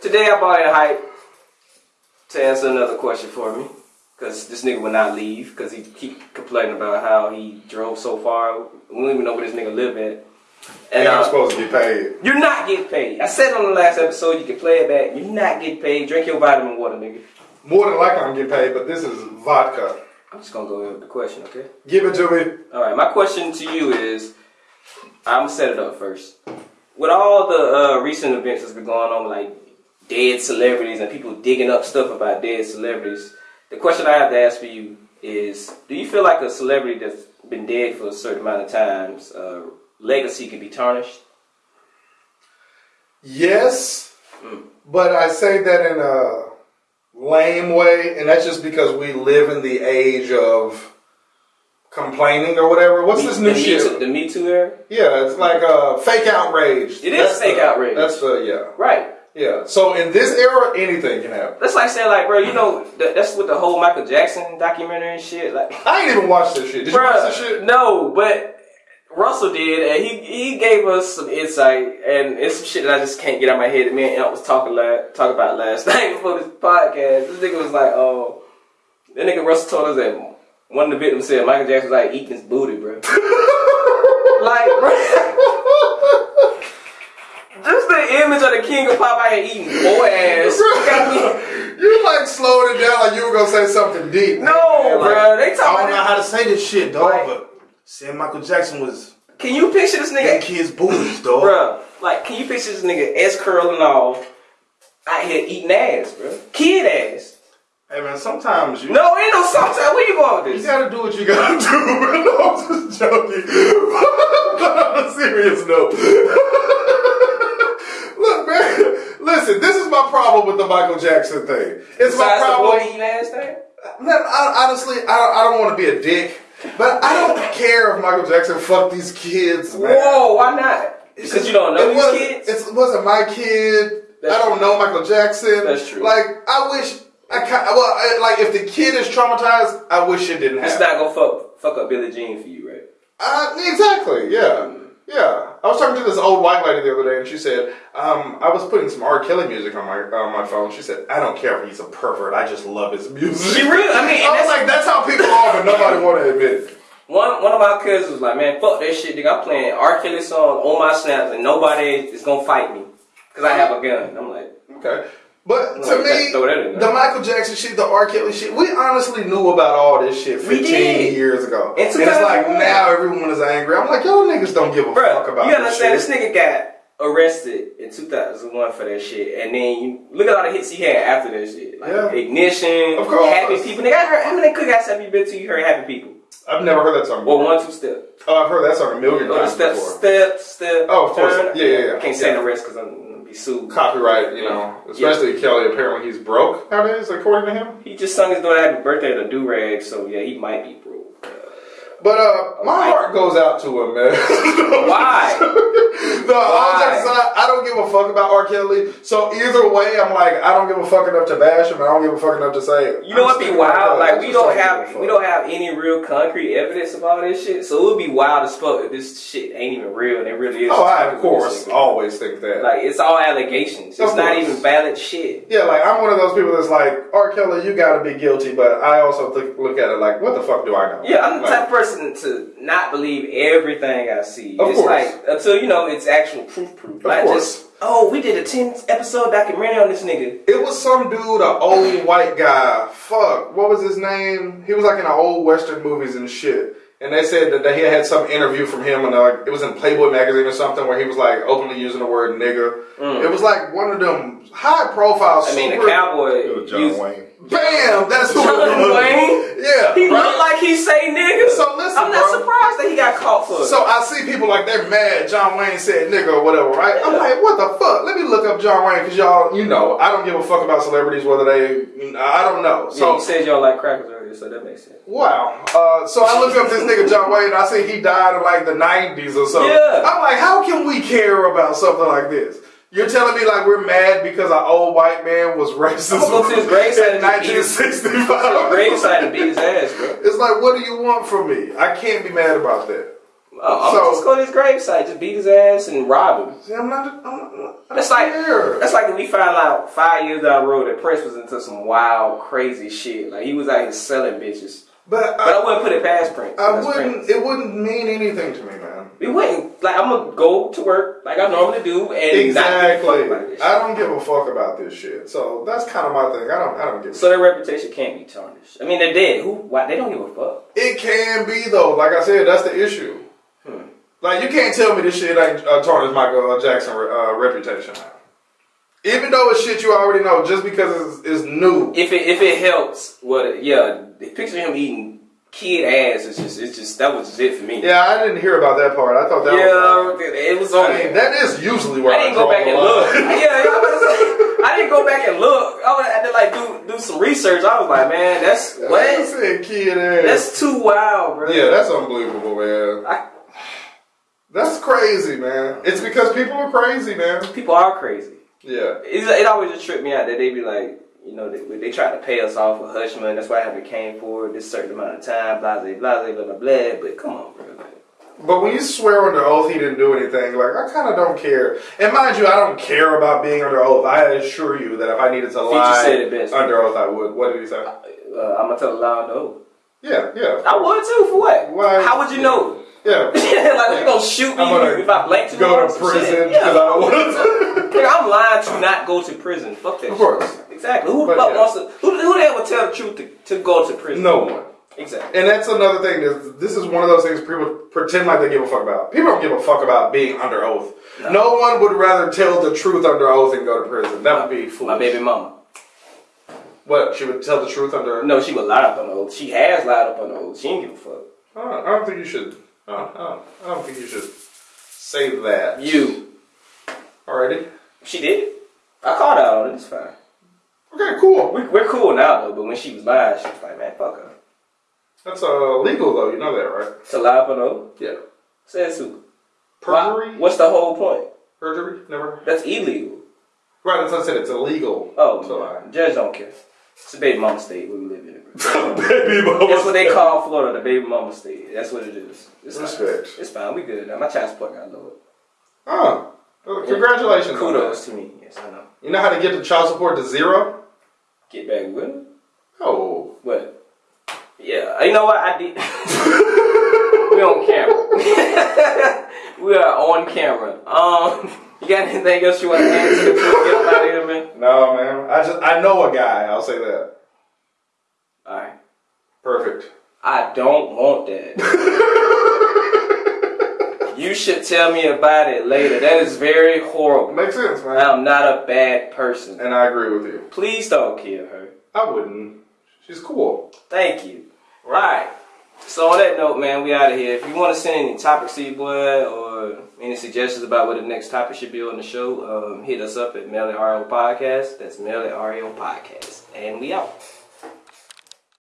Today I bought a hype to answer another question for me. Cause this nigga would not leave, cause he keep complaining about how he drove so far. We don't even know where this nigga live at. And uh, I'm supposed to get paid. You're not getting paid. I said on the last episode, you can play it back. You're not getting paid. Drink your vitamin water, nigga. More than likely I'm getting paid, but this is vodka. I'm just gonna go with the question, okay? Give it to me. All right. My question to you is, I'm gonna set it up first. With all the uh, recent events that's been going on, like dead celebrities and people digging up stuff about dead celebrities, the question I have to ask for you is: Do you feel like a celebrity that's been dead for a certain amount of times, uh, legacy can be tarnished? Yes, Mm. but I say that in a lame way, and that's just because we live in the age of complaining or whatever. What's Me- this new the shit? Me Too, the Me Too era, Yeah, it's like uh, fake outrage. It is That's fake the- outrage. That's the yeah, right? Yeah. So in this era, anything can happen. That's like saying, like, bro, you know, that, that's with the whole Michael Jackson documentary and shit. Like, I ain't even watched this shit. Did you watch this shit? No, but Russell did, and he he gave us some insight, and it's some shit that I just can't get out of my head. That me and Ant was talking la- talk about last night before this podcast. This nigga was like, "Oh, that nigga Russell told us that one of the victims said Michael Jackson was like eating his booty, bro. like, bro." Just the image of the king of pop out here eating boy ass. you like slowed it down like you were gonna say something deep. No, Like, bro. They I don't know how to say this shit, dog, Like- but saying Michael Jackson was. Can you picture this nigga kids' booties, dog. Bruh, like, can you picture this nigga S curling all out here eating ass, bro? Kid ass. Hey man, sometimes you No, ain't no sometimes. Where you going with this? You gotta do what you gotta do, bro. No, I'm just joking. but on a serious note. Listen, this is my problem with the Michael Jackson thing. It's my Besides the problem. boy eating ass thing? Man, I, honestly, I, I don't want to be a dick, but I don't care if Michael Jackson fucked these kids, man. Whoa, why not? Because you don't know it these wasn't, kids? It wasn't my kid. That's I don't true. know Michael Jackson. That's true. Like, I wish. I kind well, I, like if the kid is traumatized, I wish it didn't It's happen. not gonna fuck fuck up Billie Jean for you, right? Uh, exactly. Yeah. Yeah. I was talking to this old white lady the other day, and she said, um, "I was putting some R. Kelly music on my on my phone." She said, "I don't care if he's a pervert. I just love his music." She really, I mean, I was that's like, "That's how people are," but nobody want to admit it. One one of my cousins was like, man, fuck that shit, nigga. I'm playing R. Kelly song on my snaps and nobody is gonna fight me. Cause I have a gun. I'm like, Okay. But Like, to me, that the Michael Jackson shit, the R. Kelly shit, we honestly knew about all this shit 15 years ago. In and it's like now everyone is angry. I'm like, y'all niggas don't give a Bro, fuck about you gotta this understand shit. this nigga got arrested in 2001 for that shit, and then you look at all the hits he had after that shit, like Yeah. Ignition, Of course. Happy People. Nigga, I heard, how many cookouts have you been to? You heard Happy People? I've never heard that song Well, before. one two step. Oh, I've heard that song a million times step, before. step, step. Oh, of course. turn. Yeah, yeah, yeah. I can't say Yeah. the rest because I'm gonna be sued. Copyright, you know, especially Kelly. Apparently, he's broke nowadays, according to him. He just sung his daughter happy birthday at a do rag, so yeah, he might be broke. But uh, my heart goes out to him, man. Why? no, aside, I don't give a fuck about R. Kelly. So either way, I'm like, I don't give a fuck enough to bash him, and I don't give a fuck enough to say. You know what'd be wild? Like we don't have we don't have any real concrete evidence of all this shit, so it would be wild as fuck if this shit ain't even real and it really is. Oh, I of course always think that. Like it's all allegations. It's Of not course. even valid shit. yeah, like I'm one of those people that's like, R. Kelly, you gotta be guilty, but I also th- look at it like, what the fuck do I know? Yeah, I'm the Like, type of person to not believe everything I see. Of it's course. like until you know it's actual proof proof. Of Not course. just oh, we did a ten episode documentary on this nigga. It was some dude, an old white guy. Fuck, what was his name? He was like in the old western movies and shit. And they said that he had some interview from him, and uh, it was in Playboy magazine or something, where he was like openly using the word nigger. It was like one of them high profile. Mm. I mean, the cowboy. It was John used- Wayne. Bam, that's who John it was. Wayne? Yeah, He right? looked like he say nigga. So listen, I'm not bro. surprised that he got caught for it. So I see people like they're mad. John Wayne said nigga or whatever, right? I'm like, what the fuck? Let me look up John Wayne because y'all, you know, I don't give a fuck about celebrities whether they, I don't know. so So you said y'all like crackers earlier, so that makes sense. Wow. Uh, so I looked up this nigga John Wayne. and I see he died in like the '90s or something. Yeah. I'm like, how can we care about something like this? You're telling me like we're mad because an old white man was racist I'm go to his gravesite in and beat his- 1965? Grave side and beat his ass, bro. It's like, what do you want from me? I can't be mad about that. Oh, I'm So- just go to his gravesite, just beat his ass and rob him. See, I'm not. I'm, I'm, I That's like care. that's like if we find out five years down the road that Prince was into some wild, crazy shit. Like he was out here selling bitches. but But I I, wouldn't put it past Prince. I wouldn't. Prince. It wouldn't mean anything to me, man. We wouldn't. Like I'm gonna go to work like I normally do and not Exactly. fuck about this shit. I don't give a fuck about this shit. So that's kind of my thing. I don't. I don't give. a So their reputation can't be tarnished. I mean, they're dead. Who? Why? They don't give a fuck. It can be though. Like I said, that's the issue. Like you can't tell me this shit ain't uh, tarnished Michael uh, Jackson uh, reputation. Even though it's shit you already know, just because it's, it's new. If it if it helps, what? Yeah, picture him eating kid ass is just it's just that was just it for me. Yeah, I didn't hear about that part. I thought that was. yeah, it was on. I mean, that is usually where I I, didn't go back and look. yeah, I, was about to say, I didn't go back and look. I have to like do do some research. I was like, man, that's I what? said kid ass. That's too wild, bro. yeah, that's unbelievable, man. I, That's crazy, man. It's because people are crazy, man. people are crazy. Yeah. It, it always just tripped me out that they be like, you know, they, they try to pay us off with hush money. That's why I haven't came forward this certain amount of time. Blah blah blah blah blah blah. But come on, bro. But when you swear under oath he didn't do anything, like I kind of don't care. And mind you, I don't care about being under oath. I assure you that if I needed to lie it best. under oath, I would. What did he say? uh, I'm gonna tell a lie the oath. Yeah, yeah, I would too. For what? Why- How would you know? Yeah. like they're gonna shoot me gonna if I blank to Go to prison shit. because I Yeah. don't want to. Nigga, I'm lying to not go to prison. Fuck that. Of shit. course. Exactly. Who the But fuck yeah. wants to? Who, who the hell would tell the truth to, to go to prison? No one. Exactly. And that's another thing. This, this is one of those things people pretend like they give a fuck about. People don't give a fuck about being under oath. No, one would rather tell the truth under oath and go to prison. That would be foolish. My baby mama. What? She would tell the truth under. No, she would lie up on the oath. She has lied up on the oath. She ain't give a fuck. I don't, I don't think you should. I don't, I don't, think you should say that. You. Alrighty. She did. I called out on it. It's fine. Okay, cool. We, we're cool now though. But when she was lying, she was like, man, fuck her. That's uh, legal though. You know that, right? To lie the oath. Yeah. Says who? Perjury. Why- What's the whole point? Perjury. Never. That's illegal. Right. That's what I said. It's illegal. Oh, to lie. judge don't care. It's a baby mama state where we live in. Baby mama. That's what they call Florida, the baby mama state. That's what it is. It's fine. It's fine. We good now. My child support got lowered. Oh, well, congratulations. on Kudos to me. Yes, I know. You know how to get the child support to zero? Get back with it. Oh. What? Yeah. You know what? I did. we on camera. we are on camera. Um, you got anything else you want to add to the before we get out of here, man? No, man. I just I know a guy. I'll say that. All right. Perfect. I don't want that. you should tell me about it later. That is very horrible. Makes sense, man. I'm not a bad person. And I agree with you. Please don't kill her. I wouldn't. She's cool. Thank you. Alright. So on that note, man, we out of here. If you want to send any topics to your boy or any suggestions about what the next topic should be on the show, um, hit us up at Mail RL Podcast. That's Mail RL Podcast. And we out.